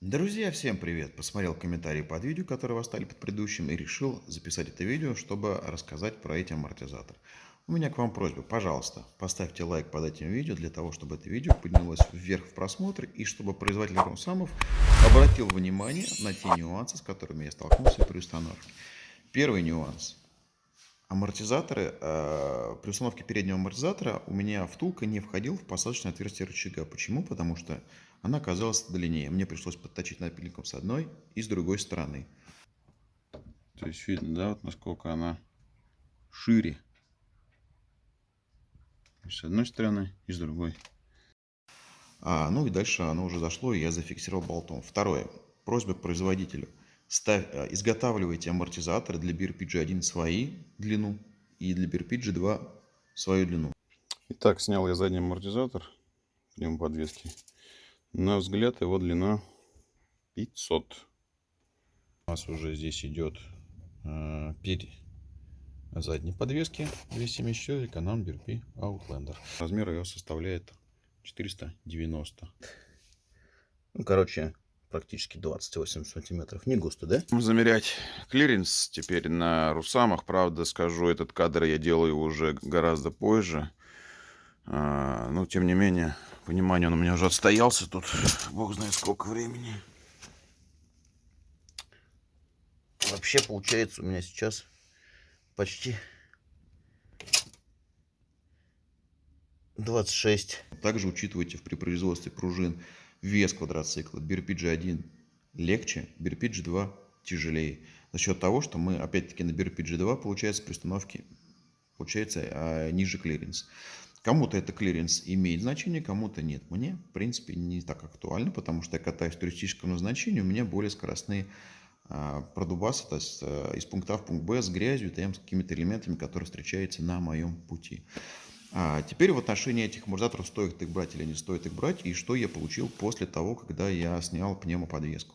Друзья, всем привет! Посмотрел комментарии под видео, которые вы оставили под предыдущим, и решил записать это видео, чтобы рассказать про эти амортизаторы. У меня к вам просьба, пожалуйста, поставьте лайк под этим видео, для того, чтобы это видео поднялось вверх в просмотре, и чтобы производитель Росамов обратил внимание на те нюансы, с которыми я столкнулся при установке. Первый нюанс. Амортизаторы, э, при установке переднего амортизатора у меня втулка не входил в посадочное отверстие рычага. Почему? Потому что она оказалась длиннее. Мне пришлось подточить напильником с одной и с другой стороны. То есть видно, да, вот насколько она шире. С одной стороны и с другой. А, ну и дальше оно уже зашло, и я зафиксировал болтом. Второе. Просьба к производителю. Ставь, э, изготавливайте амортизаторы для BRPG-1 свои длину и для BRPG-2 свою длину. Итак, снял я задний амортизатор пневмоподвески. На взгляд его длина 500. У нас уже здесь идет э, перед задней подвески 274 Can-Am BRP Outlander. Размер ее составляет 490. Ну, короче, практически 28 сантиметров. Не густо, да? Замерять клиренс теперь на Русамах. Правда, скажу, этот кадр я делаю уже гораздо позже. А, но, тем не менее, понимание он у меня уже отстоялся тут. Бог знает сколько времени. Вообще, получается, у меня сейчас почти 26. Также учитывайте при производстве пружин вес квадроцикла. BRPG-1 легче, BRPG-2 тяжелее. За счет того, что мы, опять-таки, на BRPG-2 получается при установке получается а, ниже клиренс. Кому-то это клиренс имеет значение, кому-то нет. Мне, в принципе, не так актуально, потому что я катаюсь в туристическом назначении, у меня более скоростные а, продубасы, то есть а, из пункта А в пункт Б с грязью, там, с какими-то элементами, которые встречаются на моем пути. А теперь в отношении этих амортизаторов стоит их брать или не стоит их брать, и что я получил после того, когда я снял пневмоподвеску.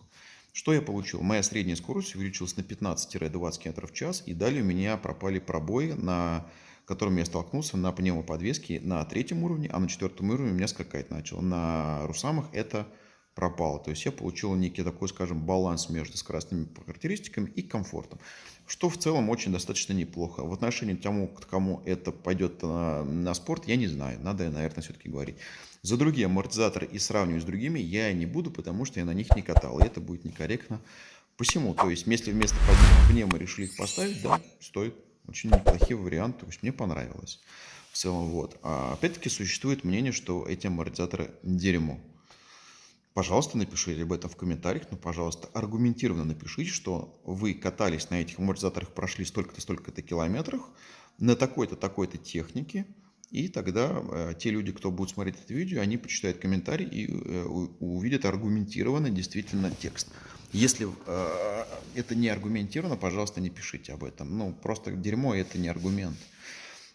Что я получил? Моя средняя скорость увеличилась на 15-20 км в час, и далее у меня пропали пробои, на которыми я столкнулся на пневмоподвеске на третьем уровне, а на четвертом уровне у меня скакать начал. На Русамах это пропало. То есть я получил некий такой, скажем, баланс между скоростными характеристиками и комфортом. Что в целом очень достаточно неплохо. В отношении тому, кому это пойдет на, на спорт, я не знаю. Надо, наверное, все-таки говорить. За другие амортизаторы и сравнивать с другими я не буду, потому что я на них не катал. И это будет некорректно. Посему, то есть, если вместо пневмо решили их поставить, да, стоит. Очень неплохие варианты, то есть мне понравилось. В целом, вот. А опять-таки существует мнение, что эти амортизаторы дерьмо. Пожалуйста, напишите об этом в комментариях, но, пожалуйста, аргументированно напишите, что вы катались на этих амортизаторах, прошли столько-то, столько-то километров на такой-то, такой-то технике, и тогда э, те люди, кто будет смотреть это видео, они почитают комментарий и э, увидят аргументированно действительно текст. Если э, это не аргументировано, пожалуйста, не пишите об этом. Ну, просто дерьмо – это не аргумент.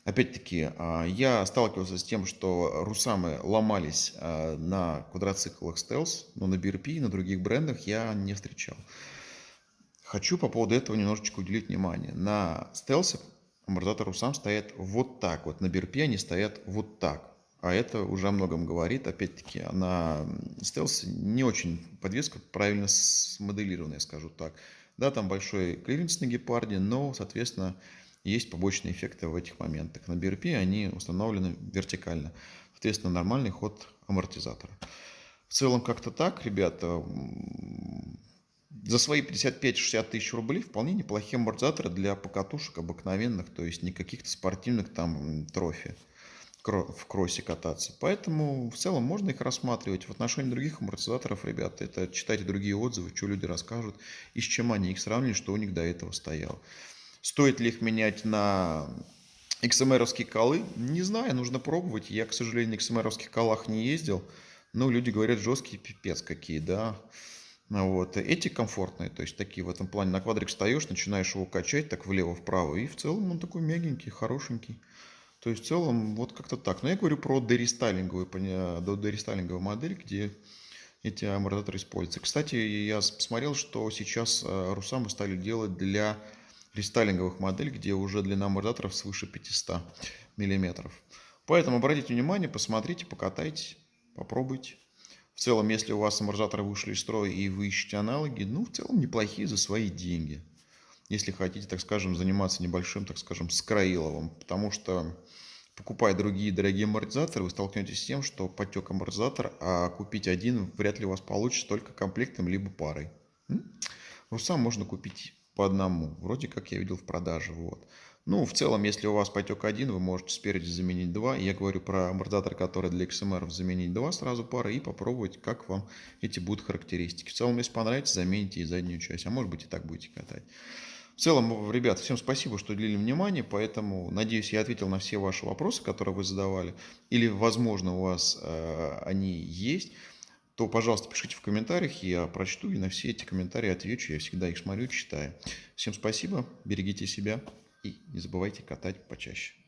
Опять-таки, а, я сталкивался с тем, что русамы ломались а, на квадроциклах Stealth, но на BRP и на других брендах я не встречал. Хочу по поводу этого немножечко уделить внимание. На Stealth амортизатор русам стоят вот так вот, на BRP они стоят вот так. А это уже о многом говорит. Опять-таки, на Stealth не очень подвеска правильно смоделированная, скажу так. Да, там большой клиренс на гепарде, но, соответственно, есть побочные эффекты в этих моментах. На BRP они установлены вертикально. Соответственно, нормальный ход амортизатора. В целом как-то так, ребята. За свои 55-60 тысяч рублей вполне неплохие амортизаторы для покатушек обыкновенных, то есть не каких-то спортивных там трофи в кроссе кататься. Поэтому в целом можно их рассматривать. В отношении других амортизаторов, ребята, это читайте другие отзывы, что люди расскажут, и с чем они их сравнили, что у них до этого стояло. Стоит ли их менять на XMR-овские колы? Не знаю, нужно пробовать. Я, к сожалению, на XMR-овских колах не ездил. Но люди говорят, жесткие пипец какие, да. Вот. Эти комфортные, то есть такие в этом плане. На квадрик встаешь, начинаешь его качать так влево-вправо. И в целом он такой мягенький, хорошенький. То есть в целом вот как-то так. Но я говорю про дерестайлинговую, дерестайлинговую модель, где эти амортизаторы используются. Кстати, я посмотрел, что сейчас э, Русамы стали делать для рестайлинговых моделей, где уже длина амортизаторов свыше 500 мм. Поэтому обратите внимание, посмотрите, покатайте, попробуйте. В целом, если у вас амортизаторы вышли из строя и вы ищете аналоги, ну, в целом неплохие за свои деньги. Если хотите, так скажем, заниматься небольшим, так скажем, скроиловым. Потому что, покупая другие дорогие амортизаторы, вы столкнетесь с тем, что потек амортизатор, а купить один вряд ли у вас получится только комплектом, либо парой. Русам можно купить по одному. Вроде как я видел в продаже. Вот. Ну, в целом, если у вас потек один, вы можете спереди заменить два. Я говорю про амортизатор, который для XMR заменить два сразу пары и попробовать, как вам эти будут характеристики. В целом, если понравится, замените и заднюю часть. А может быть и так будете катать. В целом, ребят, всем спасибо, что уделили внимание, поэтому, надеюсь, я ответил на все ваши вопросы, которые вы задавали, или, возможно, у вас э, они есть, то, пожалуйста, пишите в комментариях, я прочту и на все эти комментарии отвечу, я всегда их смотрю, читаю. Всем спасибо, берегите себя. И не забывайте катать почаще.